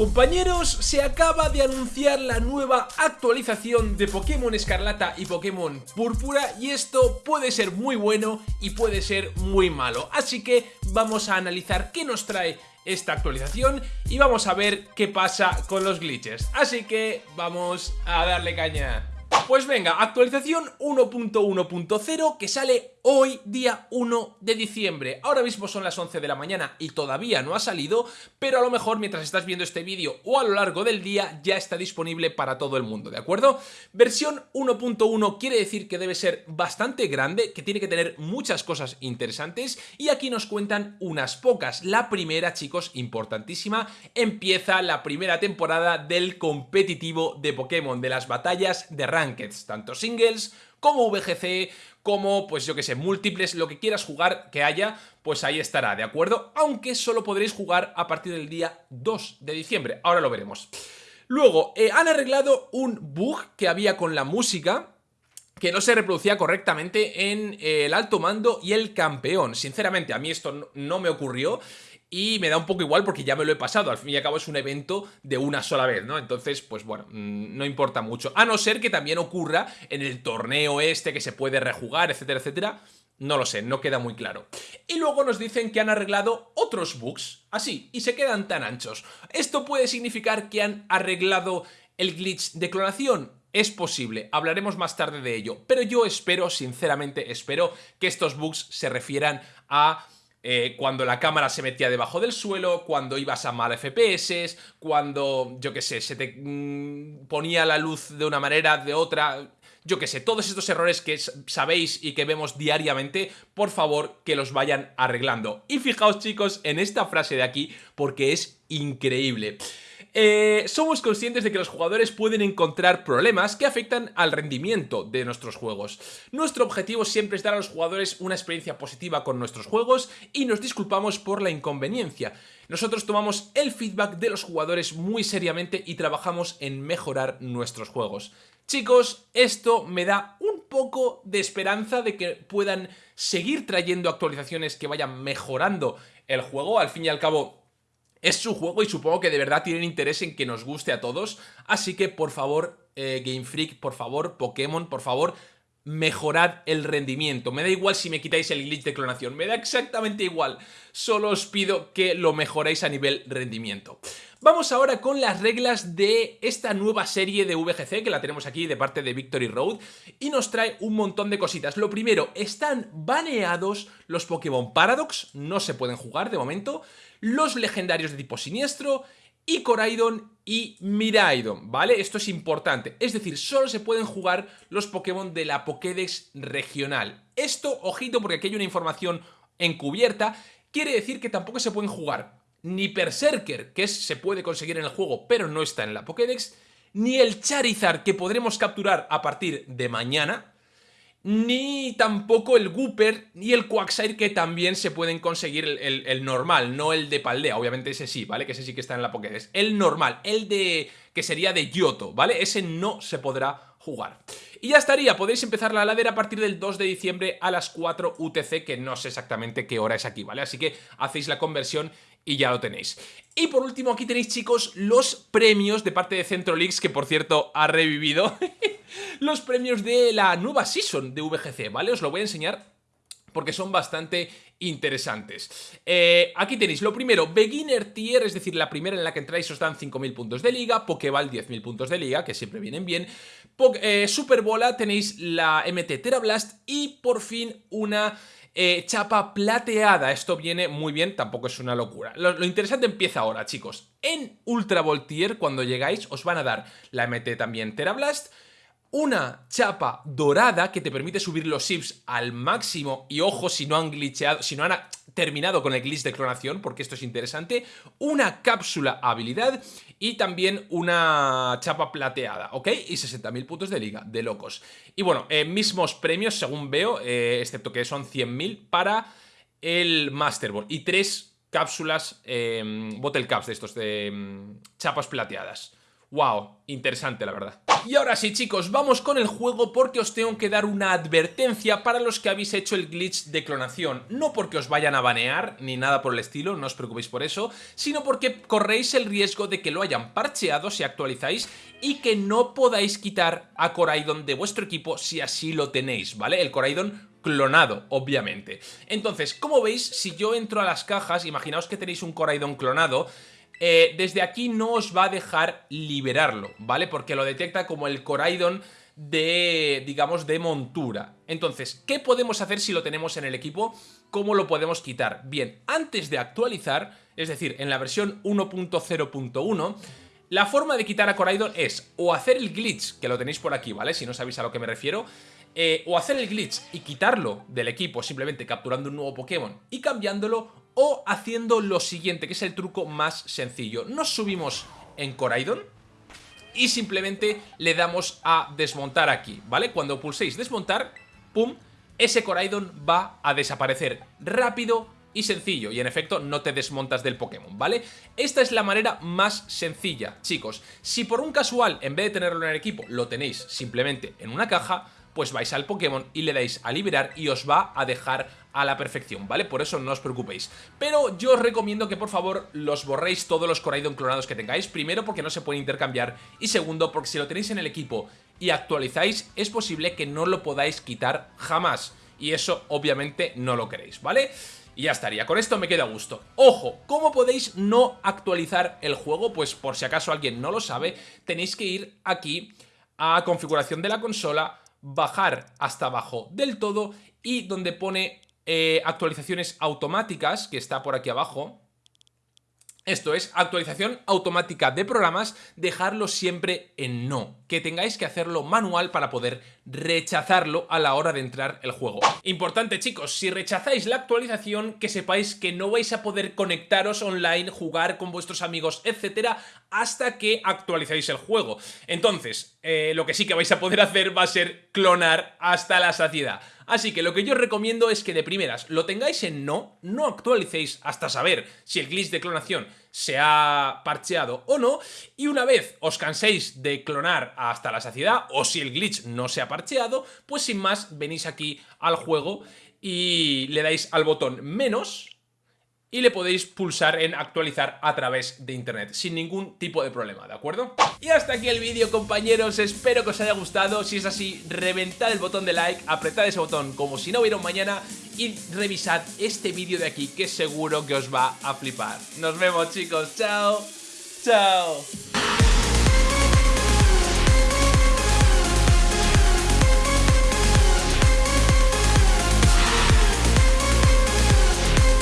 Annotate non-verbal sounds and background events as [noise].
Compañeros, se acaba de anunciar la nueva actualización de Pokémon Escarlata y Pokémon Púrpura y esto puede ser muy bueno y puede ser muy malo. Así que vamos a analizar qué nos trae esta actualización y vamos a ver qué pasa con los glitches. Así que vamos a darle caña. Pues venga, actualización 1.1.0 que sale hoy día 1 de diciembre. Ahora mismo son las 11 de la mañana y todavía no ha salido, pero a lo mejor mientras estás viendo este vídeo o a lo largo del día ya está disponible para todo el mundo, ¿de acuerdo? Versión 1.1 quiere decir que debe ser bastante grande, que tiene que tener muchas cosas interesantes y aquí nos cuentan unas pocas. La primera, chicos, importantísima, empieza la primera temporada del competitivo de Pokémon, de las batallas de Rankeds, tanto singles como VGC, como, pues yo que sé, múltiples, lo que quieras jugar que haya, pues ahí estará, ¿de acuerdo? Aunque solo podréis jugar a partir del día 2 de diciembre, ahora lo veremos. Luego, eh, han arreglado un bug que había con la música, que no se reproducía correctamente en el alto mando y el campeón. Sinceramente, a mí esto no me ocurrió y me da un poco igual porque ya me lo he pasado, al fin y al cabo es un evento de una sola vez, ¿no? Entonces, pues bueno, mm, no importa mucho, a no ser que también ocurra en el torneo este que se puede rejugar, etcétera, etcétera, no lo sé, no queda muy claro. Y luego nos dicen que han arreglado otros bugs, así, y se quedan tan anchos. ¿Esto puede significar que han arreglado el glitch de clonación? Es posible, hablaremos más tarde de ello, pero yo espero, sinceramente espero, que estos bugs se refieran a eh, cuando la cámara se metía debajo del suelo, cuando ibas a mal FPS, cuando, yo qué sé, se te mm, ponía la luz de una manera, de otra... Yo qué sé, todos estos errores que sabéis y que vemos diariamente, por favor que los vayan arreglando. Y fijaos chicos en esta frase de aquí porque es increíble. Eh, somos conscientes de que los jugadores pueden encontrar problemas que afectan al rendimiento de nuestros juegos. Nuestro objetivo siempre es dar a los jugadores una experiencia positiva con nuestros juegos y nos disculpamos por la inconveniencia. Nosotros tomamos el feedback de los jugadores muy seriamente y trabajamos en mejorar nuestros juegos. Chicos, esto me da un poco de esperanza de que puedan seguir trayendo actualizaciones que vayan mejorando el juego. Al fin y al cabo, es su juego y supongo que de verdad tienen interés en que nos guste a todos. Así que por favor, eh, Game Freak, por favor, Pokémon, por favor, mejorad el rendimiento. Me da igual si me quitáis el glitch de clonación, me da exactamente igual. Solo os pido que lo mejoréis a nivel rendimiento. Vamos ahora con las reglas de esta nueva serie de VGC que la tenemos aquí de parte de Victory Road y nos trae un montón de cositas. Lo primero, están baneados los Pokémon Paradox, no se pueden jugar de momento los legendarios de tipo siniestro, y Coraidon y Miraidon, ¿vale? Esto es importante, es decir, solo se pueden jugar los Pokémon de la Pokédex regional. Esto, ojito, porque aquí hay una información encubierta, quiere decir que tampoco se pueden jugar ni Berserker, que se puede conseguir en el juego, pero no está en la Pokédex, ni el Charizard, que podremos capturar a partir de mañana, ni tampoco el Gooper ni el Quagsire que también se pueden conseguir el, normal, no el de Paldea, obviamente ese sí, ¿vale? Que ese sí que está en la Pokédex. El normal, el de que sería de Yoto, ¿vale? Ese no se podrá jugar. Y ya estaría, podéis empezar la ladera a partir del 2 de diciembre a las 4 UTC, que no sé exactamente qué hora es aquí, ¿vale? Así que hacéis la conversión y ya lo tenéis. Y por último aquí tenéis chicos los premios de parte de Centro Leagues, que por cierto ha revivido [laughs] los premios de la nueva season de VGC, ¿vale? Os lo voy a enseñar porque son bastante interesantes. Eh, aquí tenéis lo primero, Beginner Tier, es decir, la primera en la que entráis os dan 5.000 puntos de liga, Pokéball 10.000 puntos de liga, que siempre vienen bien, eh, Superbola tenéis la MT Terablast y por fin una eh, chapa plateada, esto viene muy bien, tampoco es una locura. Lo, interesante empieza ahora, chicos. En Ultra Voltier, cuando llegáis, os van a dar la MT también Terablast, una chapa dorada que te permite subir los SIPs al máximo y ojo si no han glitcheado, si no han terminado con el glitch de clonación, porque esto es interesante, una cápsula habilidad y también una chapa plateada, ¿ok? Y 60.000 puntos de liga, de locos. Y bueno, eh, mismos premios según veo, eh, excepto que son 100.000 para el Master Ball y tres cápsulas, eh, bottle caps de estos, de mm, chapas plateadas. Wow, interesante la verdad. Y ahora sí chicos, vamos con el juego porque os tengo que dar una advertencia para los que habéis hecho el glitch de clonación. No porque os vayan a banear ni nada por el estilo, no os preocupéis por eso, sino porque corréis el riesgo de que lo hayan parcheado si actualizáis y que no podáis quitar a Coraidon de vuestro equipo si así lo tenéis, ¿vale? El Coraidon clonado, obviamente. Entonces, como veis, si yo entro a las cajas, imaginaos que tenéis un Coraidon clonado, eh, desde aquí no os va a dejar liberarlo, ¿vale? Porque lo detecta como el Coraidon de, digamos, de montura. Entonces, ¿qué podemos hacer si lo tenemos en el equipo? ¿Cómo lo podemos quitar? Bien, antes de actualizar, es decir, en la versión 1.0.1, la forma de quitar a Coraidon es o hacer el glitch, que lo tenéis por aquí, ¿vale? Si no sabéis a lo que me refiero, eh, o hacer el glitch y quitarlo del equipo simplemente capturando un nuevo Pokémon y cambiándolo, o haciendo lo siguiente, que es el truco más sencillo. Nos subimos en Coraidon y simplemente le damos a desmontar aquí, ¿vale? Cuando pulséis desmontar, pum, ese Coraidon va a desaparecer rápido y sencillo y en efecto no te desmontas del Pokémon, ¿vale? Esta es la manera más sencilla, chicos. Si por un casual, en vez de tenerlo en el equipo, lo tenéis simplemente en una caja, pues vais al Pokémon y le dais a liberar y os va a dejar a la perfección, ¿vale? Por eso no os preocupéis. Pero yo os recomiendo que por favor los borréis todos los Coraidon clonados que tengáis. Primero porque no se pueden intercambiar y segundo porque si lo tenéis en el equipo y actualizáis es posible que no lo podáis quitar jamás. Y eso obviamente no lo queréis, ¿vale? Y ya estaría, con esto me queda a gusto. Ojo, ¿cómo podéis no actualizar el juego? Pues por si acaso alguien no lo sabe, tenéis que ir aquí a configuración de la consola, bajar hasta abajo del todo y donde pone eh, actualizaciones automáticas, que está por aquí abajo, esto es actualización automática de programas, dejarlo siempre en no, que tengáis que hacerlo manual para poder rechazarlo a la hora de entrar el juego. Importante chicos, si rechazáis la actualización, que sepáis que no vais a poder conectaros online, jugar con vuestros amigos, etcétera, hasta que actualizáis el juego. Entonces, eh, lo que sí que vais a poder hacer va a ser clonar hasta la saciedad. Así que lo que yo recomiendo es que de primeras lo tengáis en no, no actualicéis hasta saber si el glitch de clonación se ha parcheado o no, y una vez os canséis de clonar hasta la saciedad, o si el glitch no se ha parcheado, pues sin más venís aquí al juego y le dais al botón menos y le podéis pulsar en actualizar a través de internet sin ningún tipo de problema, ¿de acuerdo? Y hasta aquí el vídeo compañeros, espero que os haya gustado, si es así reventad el botón de like, apretad ese botón como si no hubiera un mañana y revisad este vídeo de aquí que seguro que os va a flipar. Nos vemos chicos, chao, chao.